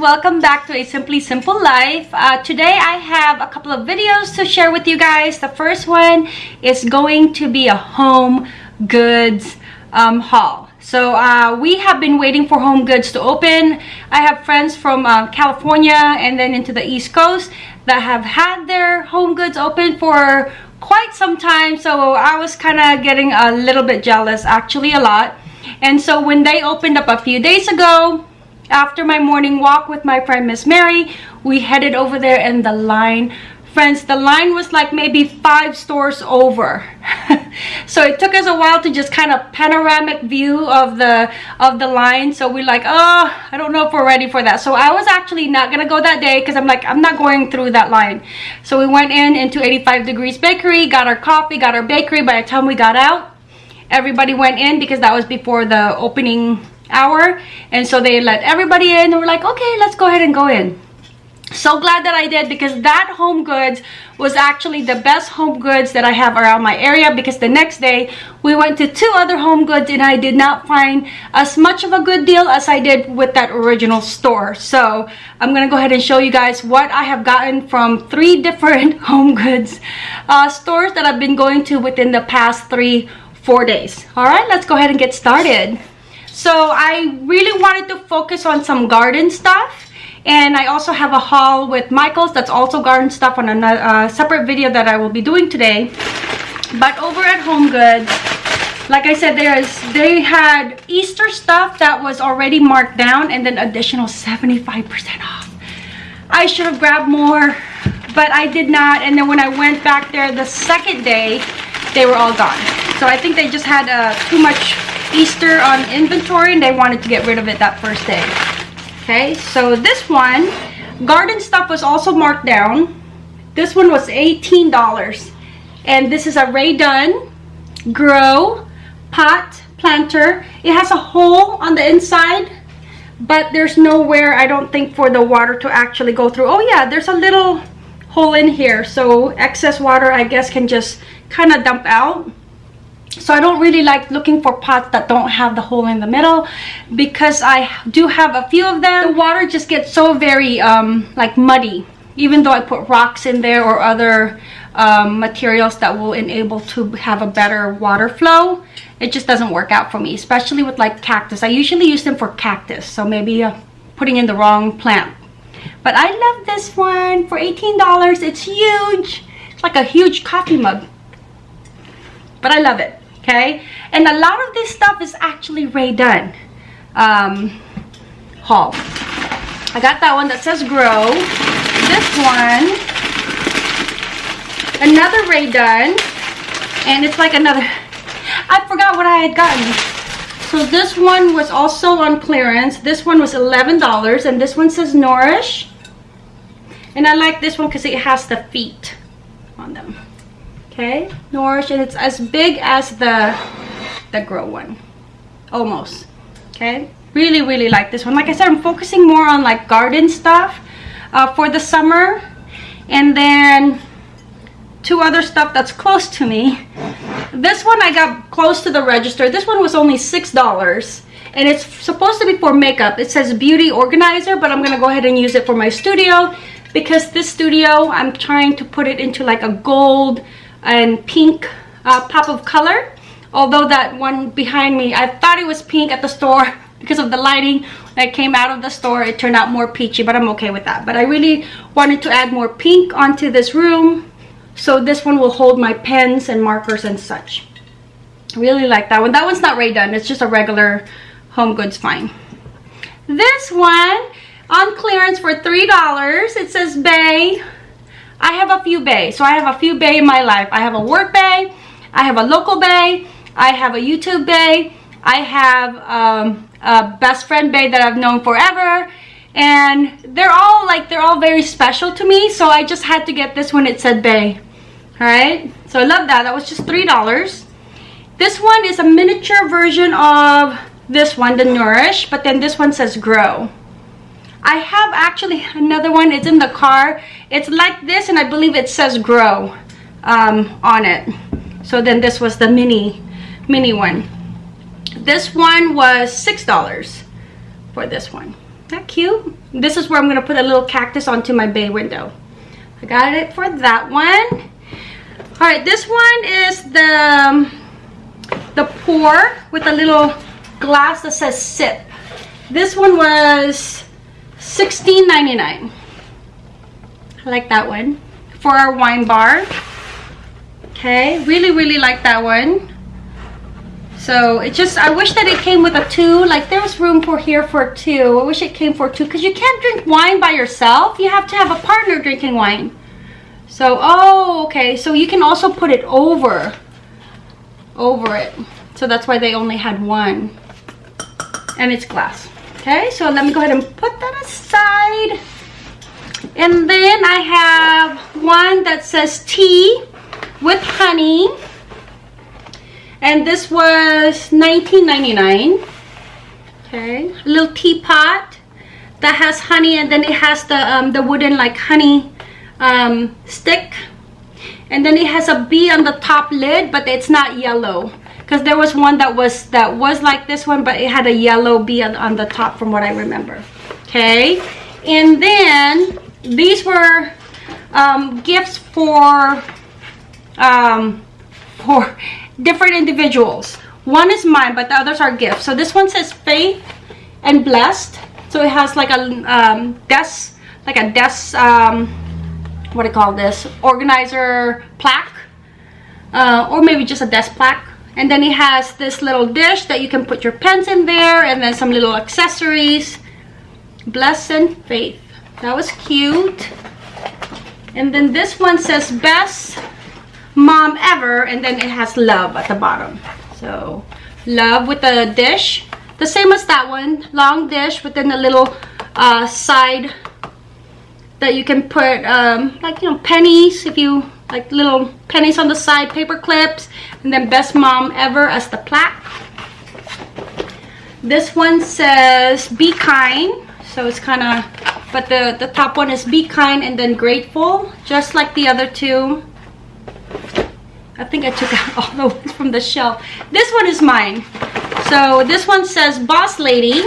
welcome back to a simply simple life. Uh, today i have a couple of videos to share with you guys. The first one is going to be a home goods um, haul. So uh, we have been waiting for home goods to open. I have friends from uh, california and then into the east coast that have had their home goods open for quite some time. So i was kind of getting a little bit jealous actually a lot. And so when they opened up a few days ago after my morning walk with my friend Miss Mary, we headed over there and the line, friends, the line was like maybe five stores over. so it took us a while to just kind of panoramic view of the of the line. So we're like, oh, I don't know if we're ready for that. So I was actually not gonna go that day because I'm like, I'm not going through that line. So we went in into 85 Degrees Bakery, got our coffee, got our bakery. By the time we got out, everybody went in because that was before the opening hour and so they let everybody in and we're like okay let's go ahead and go in so glad that I did because that home goods was actually the best home goods that I have around my area because the next day we went to two other home goods and I did not find as much of a good deal as I did with that original store. So I'm to go ahead and show you guys what I have gotten from three different home goods uh, stores that I've been going to within the past three, four days. All right, let's go ahead and get started so i really wanted to focus on some garden stuff. And i also have a haul with michaels that's also garden stuff on a uh, separate video that i will be doing today. But over at home goods like i said there is they had easter stuff that was already marked down and then additional 75 percent off. I should have grabbed more but i did not. And then when i went back there the second day they were all gone. So i think they just had uh, too much Easter on inventory and they wanted to get rid of it that first day. Okay, so this one, garden stuff was also marked down. This one was $18. And this is a Rae Dunn Grow Pot Planter. It has a hole on the inside, but there's nowhere, I don't think, for the water to actually go through. Oh yeah, there's a little hole in here. So excess water, I guess, can just kind of dump out so I don't really like looking for pots that don't have the hole in the middle because I do have a few of them. The water just gets so very um, like muddy even though I put rocks in there or other um, materials that will enable to have a better water flow it just doesn't work out for me especially with like cactus. I usually use them for cactus so maybe uh, putting in the wrong plant. But I love this one for $18 it's huge. It's like a huge coffee mug. But I love it okay? And a lot of this stuff is actually Rae Dunn. Um, haul I got that one that says grow. This one. Another Rae Dunn. And it's like another I forgot what I had gotten. So this one was also on clearance. This one was $11 and this one says nourish. And I like this one because it has the feet on them okay? Nourish and it's as big as the the grow one. Almost. Okay? Really really like this one. Like i said i'm focusing more on like garden stuff uh, for the summer. And then two other stuff that's close to me. This one i got close to the register. This one was only six dollars. And it's supposed to be for makeup. It says beauty organizer but i'm gonna go ahead and use it for my studio because this studio i'm trying to put it into like a gold and pink uh, pop of color. Although that one behind me I thought it was pink at the store because of the lighting that came out of the store. It turned out more peachy but I'm okay with that. But I really wanted to add more pink onto this room. So this one will hold my pens and markers and such. Really like that one. That one's not Rae Dunn. It's just a regular home goods fine this one on clearance for three dollars it says bay I have a few bay. So I have a few bay in my life. I have a work bay. I have a local bay. I have a YouTube bay. I have um, a best friend bay that I've known forever. And they're all like, they're all very special to me. So I just had to get this one. It said bay. Alright. So I love that. That was just $3. This one is a miniature version of this one, the Nourish. But then this one says grow. I have actually another one. It's in the car. It's like this and I believe it says grow um, on it. So then this was the mini, mini one. This one was $6 for this one. That cute. This is where I'm gonna put a little cactus onto my bay window. I got it for that one. All right, this one is the um, the pour with a little glass that says sip. This one was $16.99. I like that one for our wine bar. Okay, really, really like that one. So it just, I wish that it came with a two. Like there was room for here for two. I wish it came for two because you can't drink wine by yourself. You have to have a partner drinking wine. So, oh, okay. So you can also put it over, over it. So that's why they only had one. And it's glass. Okay, so let me go ahead and put that aside. And then I have one that says tea with honey. And this was 19.99 okay a little teapot that has honey and then it has the um, the wooden like honey um, stick. And then it has a bee on the top lid but it's not yellow because there was one that was that was like this one but it had a yellow bee on, on the top from what I remember okay and then these were um, gifts for um, for different individuals. One is mine, but the others are gifts. So this one says faith and blessed. So it has like a um, desk, like a desk, um, what do you call this? Organizer plaque. Uh, or maybe just a desk plaque. And then it has this little dish that you can put your pens in there and then some little accessories. Blessed and faith. That was cute. And then this one says best mom ever and then it has love at the bottom so love with a dish the same as that one long dish within a little uh, side that you can put um, like you know pennies if you like little pennies on the side paper clips and then best mom ever as the plaque this one says be kind so it's kind of but the the top one is be kind and then grateful just like the other two I think I took out all the ones from the shelf. This one is mine. So this one says Boss Lady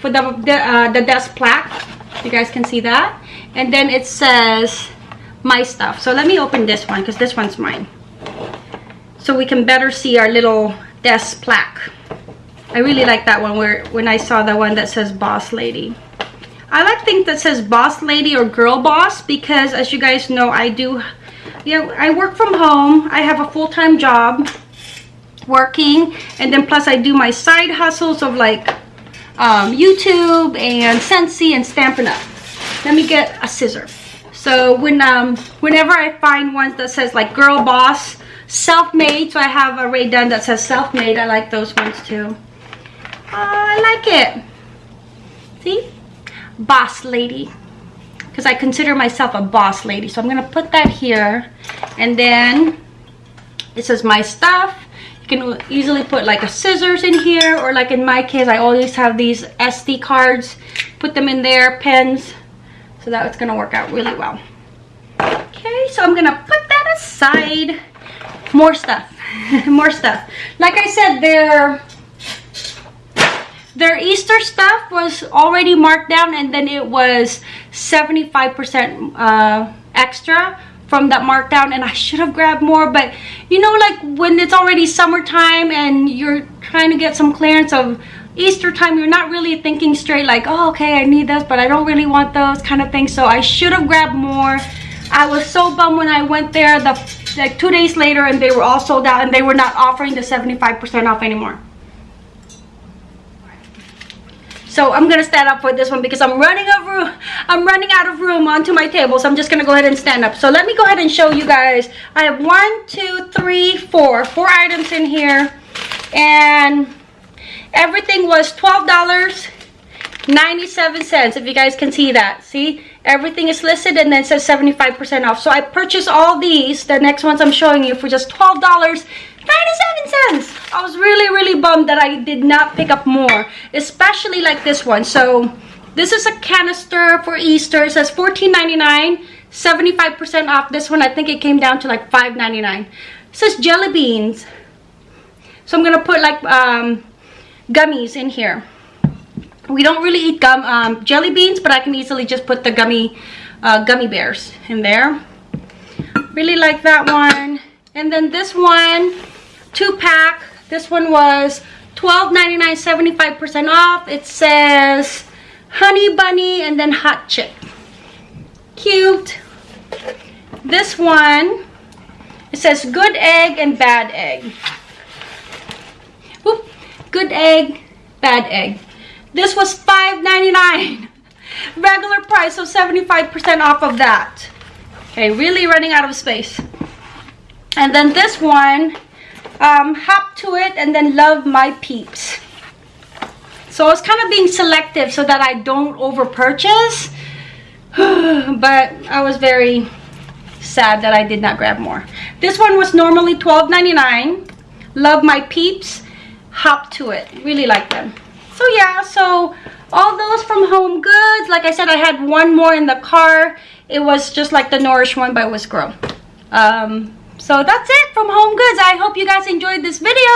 for the, the, uh, the desk plaque. You guys can see that. And then it says my stuff. So let me open this one because this one's mine. So we can better see our little desk plaque. I really like that one where when I saw the one that says Boss Lady. I like things that says Boss Lady or Girl Boss because as you guys know I do yeah, I work from home. I have a full-time job working and then plus I do my side hustles of like um, YouTube and Scentsy and Stampin' Up. Let me get a scissor. So when um, whenever I find ones that says like girl boss, self-made, so I have a Rae Dunn that says self-made. I like those ones too. Uh, I like it. See? Boss lady because I consider myself a boss lady. So I'm to put that here. And then this is my stuff. You can easily put like a scissors in here or like in my case, I always have these SD cards. Put them in there, pens. So that's to work out really well. Okay, so I'm to put that aside. More stuff. More stuff. Like I said, they're their Easter stuff was already marked down and then it was 75% uh, extra from that markdown and I should have grabbed more but you know like when it's already summertime and you're trying to get some clearance of Easter time you're not really thinking straight like oh okay I need this but I don't really want those kind of things so I should have grabbed more I was so bummed when I went there the like two days later and they were all sold out and they were not offering the 75% off anymore So I'm gonna stand up for this one because I'm running of room. I'm running out of room onto my table. So I'm just gonna go ahead and stand up. So let me go ahead and show you guys. I have one, two, three, four, four items in here, and everything was twelve dollars. 97 if you guys can see that see everything is listed and then says 75 percent off so i purchased all these the next ones i'm showing you for just 12 dollars 97 cents. I was really, really bummed that I did not pick up more, especially like this one. So this is a canister for Easter. It says $14.99, 75% off. This one, I think it came down to like $5.99. It says jelly beans. So I'm going to put like um, gummies in here. We don't really eat gum um, jelly beans but i can easily just put the gummy uh, gummy bears in there. Really like that one. And then this one two pack this one was $12.99 75 percent off. It says honey bunny and then hot chip. Cute. This one it says good egg and bad egg. Whoop. good egg bad egg this was $5.99 regular price so 75% off of that. Okay really running out of space. And then this one um, hop to it and then love my peeps. So I was kind of being selective so that I don't over purchase but I was very sad that I did not grab more. This one was normally $12.99 love my peeps hop to it. Really like them so yeah so all those from home goods like i said i had one more in the car. It was just like the nourish one by grow um, so that's it from home goods. I hope you guys enjoyed this video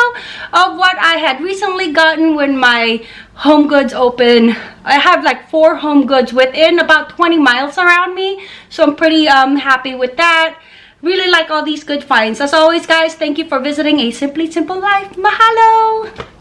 of what i had recently gotten when my home goods open. I have like four home goods within about 20 miles around me so i'm pretty um happy with that. Really like all these good finds. As always guys thank you for visiting a simply simple life. Mahalo